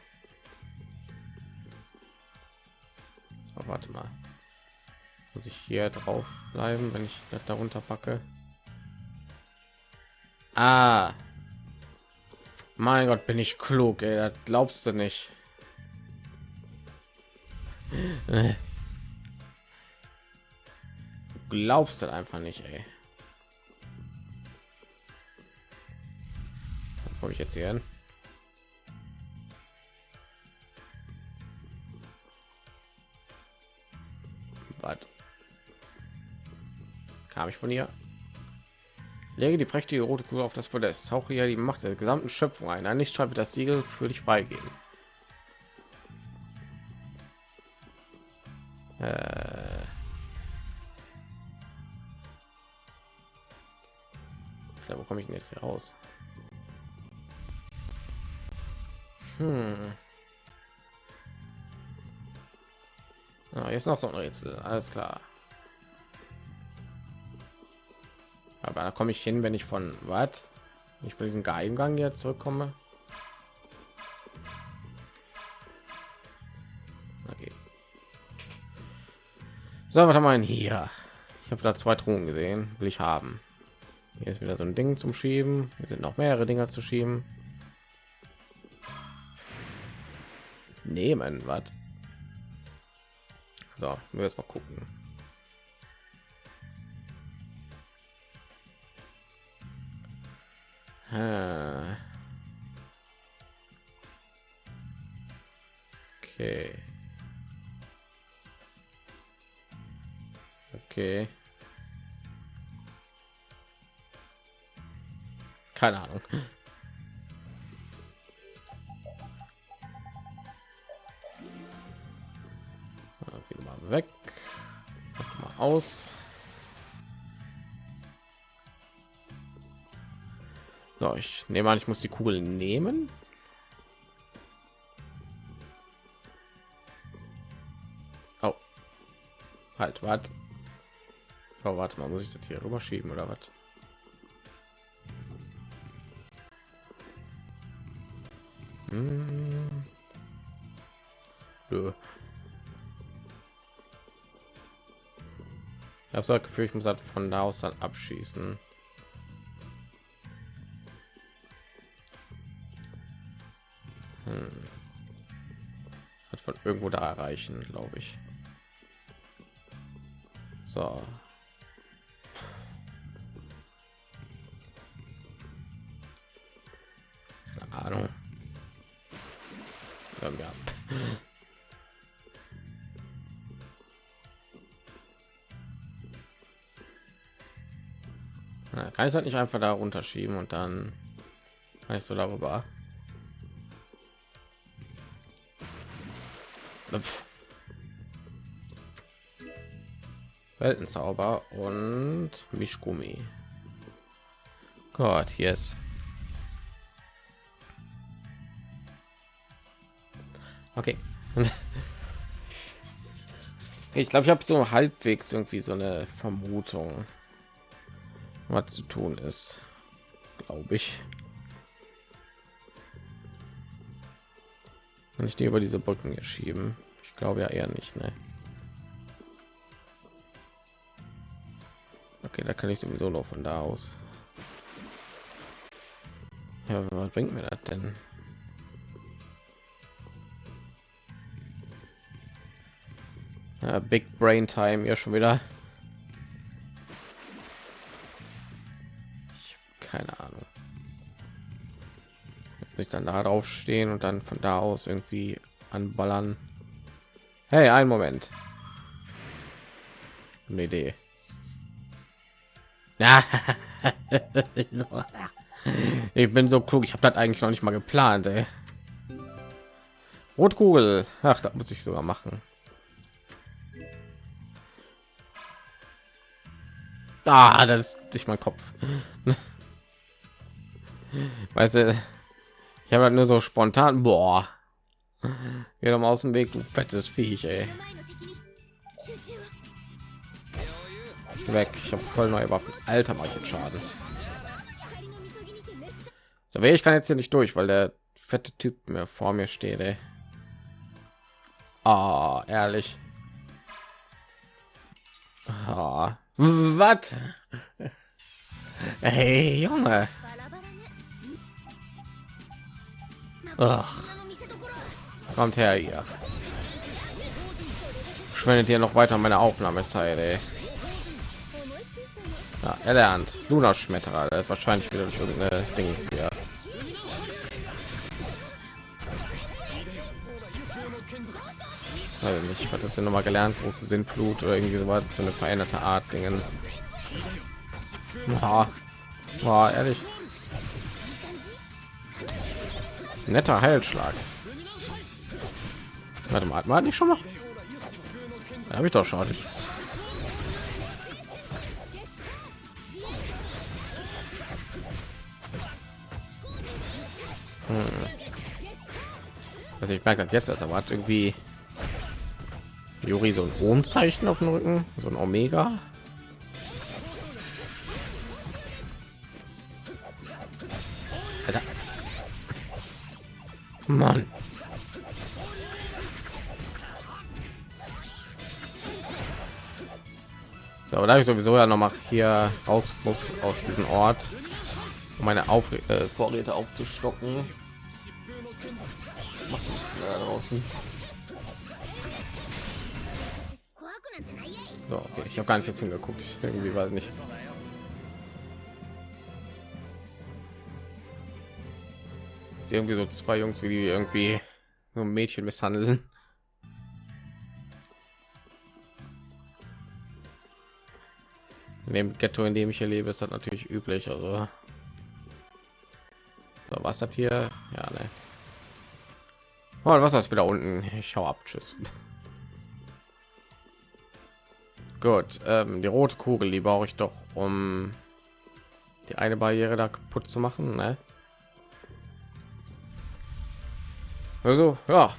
Warte mal. Muss ich hier drauf bleiben, wenn ich das darunter packe? Ah. Mein Gott, bin ich klug, ey. Das glaubst du nicht. Du glaubst das einfach nicht, ey. komme ich jetzt hier hin? Was? Kam ich von hier? Lege die prächtige rote Kugel auf das Podest. Tauche hier die Macht der gesamten Schöpfung ein. Ein Lichtstrahl wird das Siegel für dich freigeben. Äh. Ja, wo komme ich denn jetzt hier raus? Hm. Ah, jetzt noch so ein Rätsel. Alles klar. Aber da komme ich hin, wenn ich von was? Ich für diesen Geheimgang jetzt zurückkomme. Okay. So, was haben wir denn hier? Ich habe da zwei Truhen gesehen. Will ich haben. Hier ist wieder so ein Ding zum Schieben. Hier sind noch mehrere Dinger zu schieben. Nehmen, was? So, wir jetzt mal gucken. Okay. Okay. Keine Ahnung. Aus. So, ich nehme an, ich muss die Kugel nehmen. Oh. Halt, warte. Oh, warte mal, muss ich das hier rüber schieben oder was? So das Gefühl, ich muss halt von da aus dann abschießen. Hm. Hat von irgendwo da erreichen, glaube ich. So. Keine Ahnung. Ja. Kann ich halt nicht einfach da runterschieben und dann kann ich so darüber. Weltenzauber und Mischgummi. Gott, yes. Okay. ich glaube, ich habe so halbwegs irgendwie so eine Vermutung, was zu tun ist, glaube ich. Kann ich die über diese Brücken hier schieben? Ich glaube ja eher nicht, ne? Okay, da kann ich sowieso noch von da aus. Ja, was bringt mir das denn? Ja, Big Brain Time ja schon wieder. Nicht dann da drauf stehen und dann von da aus irgendwie anballern. Hey, ein Moment. Eine Idee. Ich bin so klug. Ich habe das eigentlich noch nicht mal geplant. Ey. Rotkugel. Ach, das muss ich sogar machen. Ah, das ist nicht mein Kopf. Weißt du, ich habe halt nur so spontan, boah, geh doch mal aus dem Weg, du fettes Viech, ey. Weg, ich habe voll neue Waffen. Alter, mache ich jetzt Schaden. So, ich kann jetzt hier nicht durch, weil der fette Typ mir vor mir steht, ey. Ah, oh, ehrlich. Oh, was? Hey, Junge. Ach. Kommt her hier. Schwendet ihr noch weiter meine Aufnahmezeit, ey. Ja, erlernt. Luna Schmetterer, das ist wahrscheinlich wieder durch irgendeine Dings hier. Also nicht, hat sie noch mal gelernt? Große Sinnflut oder irgendwie so was, so eine veränderte Art Dingen. Ja, war ehrlich. Netter Heilschlag. Warte mal, hat nicht schon mal? Habe ich doch schon. Also ich merke das jetzt, also hat irgendwie Juri so ein Ohmzeichen auf dem Rücken, so ein Omega. Mann. So, da ich sowieso ja noch mal hier raus muss aus diesem Ort, um meine Auf äh, Vorräte aufzustocken. So, okay. ich habe gar nicht jetzt hingeguckt. Irgendwie weiß nicht. Sie irgendwie so zwei Jungs, wie die irgendwie nur Mädchen misshandeln. In dem Ghetto, in dem ich hier lebe, ist das natürlich üblich. Also, so, was hat hier? Ja, ne. Oh, was ist wieder unten? Ich schau ab. Tschüss. Gut, ähm, die rote Kugel, die brauche ich doch, um die eine Barriere da kaputt zu machen. Ne? Also, ja,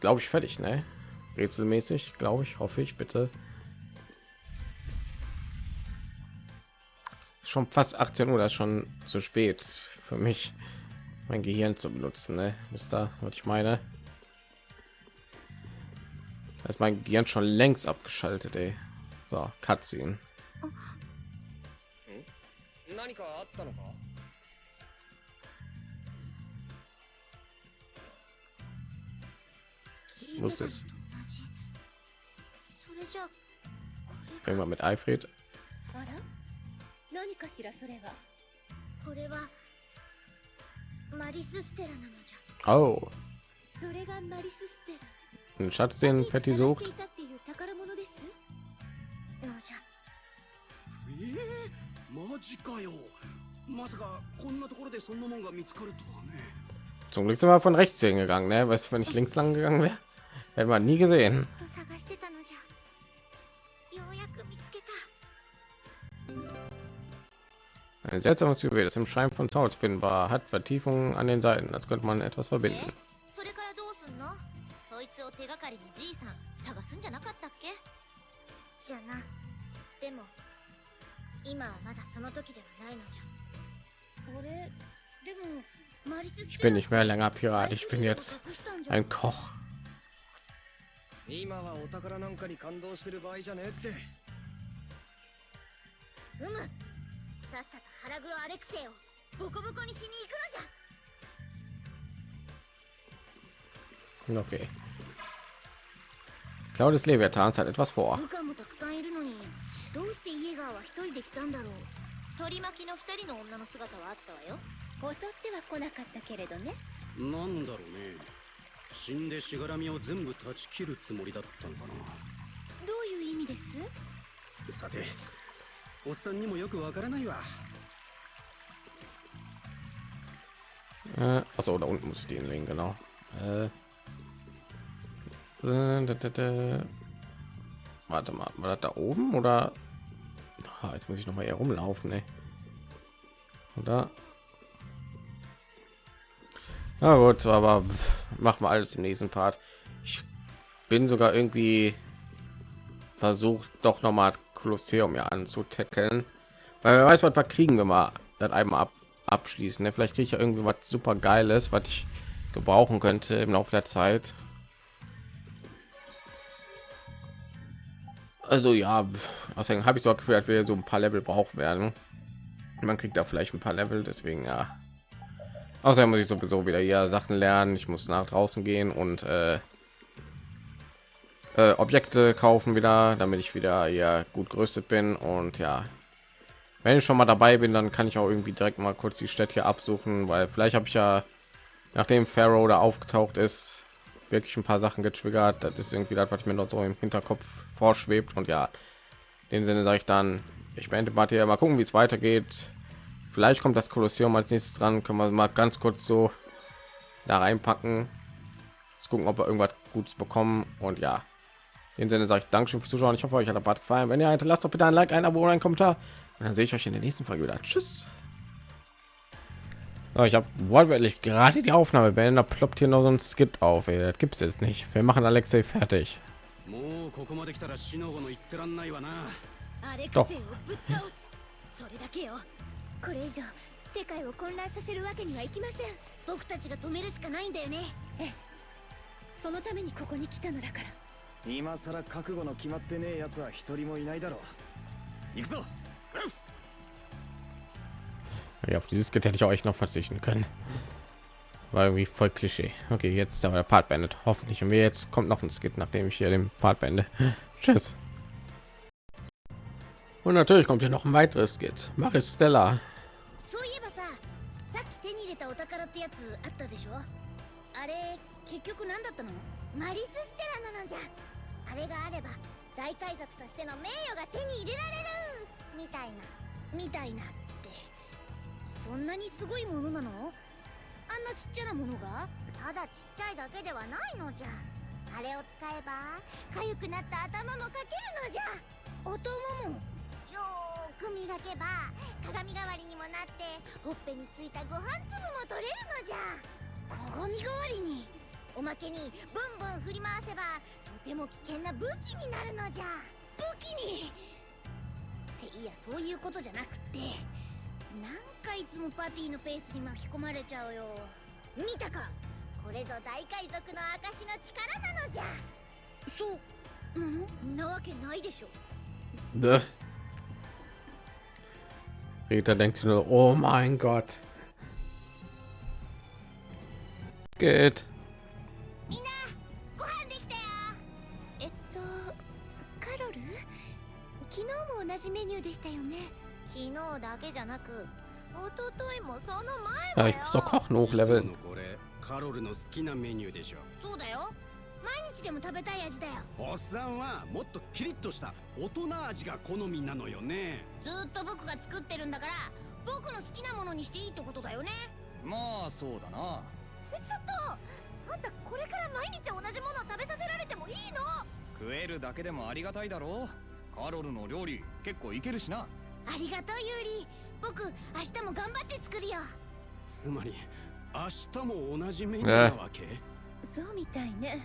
glaube ich fertig, ne? Rätselmäßig, glaube ich, hoffe ich, bitte. Schon fast 18 Uhr, das ist schon zu spät für mich, mein Gehirn zu benutzen, ne? Wisst ihr, was ich meine? Da ist mein Gehirn schon längst abgeschaltet, ey. So, Cutscene. 何かあったのか Wusste es. 同じそれじゃこれ Irgendwann mit Alfred. あら何かしらそれはこれはマリスステラなのじ Oh, それがマリスステラ ein Schatz, den Patty 探 sucht. していたっていう宝物ですゃのじゃえー、マジかよまさかこんなところでそんなもんが見つかるとはね Zum Glück sind wir von rechts hingegangen, ne? Weißt du, wenn ich links lang gegangen wäre, hätten wir nie gesehen. Ein seltsames Juwel, das im Schein von Zauber zu finden war, hat Vertiefungen an den Seiten. Das könnte man etwas verbinden. Ich bin nicht mehr länger Pirat, ich bin jetzt ein Koch. 今はお宝なんかに感動してる場合じゃねえって。うむ。さっさと腹黒アレクセイをボコボコにしに行くのじゃ。Okay. Claudius Leviathans hat etwas vor. 部下もたくさんいるのにどうしてイエガーは一人で来たんだろう。取り巻きの二人の女の姿はあったわよ。襲っては来なかったけれどね。なんだろうね死んでしがらみを全部断ち切るつもりだったのかどういう意味ですなさておっさんにもよくわからないわ Äh, achso, da unten muss ich den legen, genau. Äh, äh, da, da, da. Warte mal, war das da oben oder? Ah, jetzt muss ich noch mal hier rumlaufen, ey. Oder? Na gut, aber pff, machen wir alles im nächsten Part. Ich bin sogar irgendwie versucht, doch noch mal Kolosseum ja anzutackeln, weil wer weiß, was wir kriegen, wenn wir das einmal ab abschließen. Ne? Vielleicht kriege ich ja irgendwie was super geiles, was ich gebrauchen könnte im Laufe der Zeit. Also ja, außerdem habe ich so gefühlt, wir so ein paar Level brauchen werden. Man kriegt da vielleicht ein paar Level, deswegen ja. Außerdem muss ich sowieso wieder hier Sachen lernen. Ich muss nach draußen gehen und äh, äh, Objekte kaufen wieder, damit ich wieder hier gut gerüstet bin und ja, wenn ich schon mal dabei bin, dann kann ich auch irgendwie direkt mal kurz die Städte hier absuchen, weil vielleicht habe ich ja, nachdem Pharaoh da aufgetaucht ist, wirklich ein paar Sachen getriggert. Das ist irgendwie das, was mir noch so im Hinterkopf vorschwebt. Und ja, in dem Sinne sage ich dann, ich beende mal hier mal gucken, wie es weitergeht. Vielleicht kommt das Kolosseum als nächstes dran. Können wir mal ganz kurz so da reinpacken. Jetzt gucken, ob wir irgendwas Gutes bekommen. Und ja, in dem Sinne sage ich Dankeschön fürs Zuschauen. Ich hoffe, euch hat der Bad gefallen. Wenn ihr hinterlasst doch bitte ein Like, ein Abo oder ein Kommentar. Und dann sehe ich euch in der nächsten Folge wieder. Tschüss. So, ich habe wortwörtlich gerade die Aufnahme beendet. Da ploppt hier noch so ein Skit auf. Ey. Das gibt es jetzt nicht. Wir machen Alexei fertig. もうこれ以上世界を混乱させるわけにはいきません僕たちが止めるしかないんだよねそのためにここに来たのだから今さら覚悟の決まってねえやつは一人もいないだろう行くぞ Ja, auf dieses Skit hätte ich auch echt noch verzichten können. War irgendwie voll Klischee. Okay, jetzt ist aber der Part beendet. Hoffentlich. Und mir jetzt kommt noch ein Skit, nachdem ich hier den Part beende. Tschüss. Und natürlich kommt hier noch ein weiteres Skit. Maristella. そういえばささっき手に入れたお宝ってやつあったでしょ？あれ結局何だったの？マリスステラなのじゃ。あれがあれば大海賊としての名誉が手に入れられるみたいなみたいなって。そんなにすごいものなの？あんなちっちゃなものが？ただちっちゃいだけではないのじゃ。あれを使えば痒くなった頭もかけるのじゃ。頭もく磨けば鏡代わりにもなってほっぺについたご飯粒も取れるのじゃ。鏡代わりにおまけにブンブン振り回せばとても危険な武器になるのじゃ。武器に？っていやそういうことじゃなくって。なんかいつもパティのペースに巻き込まれちゃうよ。見たか？これぞ大海賊の証の力なのじゃ。そう。なのなわけないでしょ。Rita denkt sich nur, oh mein Gott. Geht. みんなご飯できたよえっとカロル昨日も同じメニューでしたよね昨日だけじゃなく一昨日もその Ja, 前 ich も muss doch よ Kochen いつ hochleveln. ものこれカロルの好きなメニューでしょそうだよ 毎日でも食べたい味だよ。おっさんはもっとキリッとした大人味が好みなのよね。ずーっと僕が作ってるんだから僕の好きなものにしていいってことだよね。まあそうだな。えちょっとあんたこれから毎日同じものを食べさせられてもいいの？食えるだけでもありがたいだろう。カロルの料理結構いけるしな。ありがとうユーリ僕明日も頑張って作るよ。つまり明日も同じメニューなわけ、そうみたいね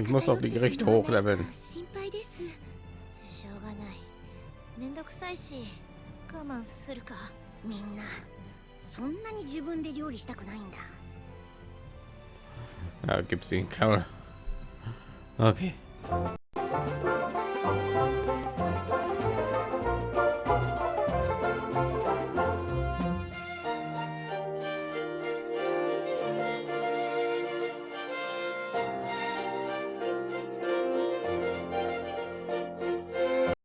Ich muss auch 偏 die Gerichte hochleveln. か心配ですしょうがないめんどくさいし我慢するかみんなそんなに自分で料理したくないんだ Ja, gibt's den Carol. Okay.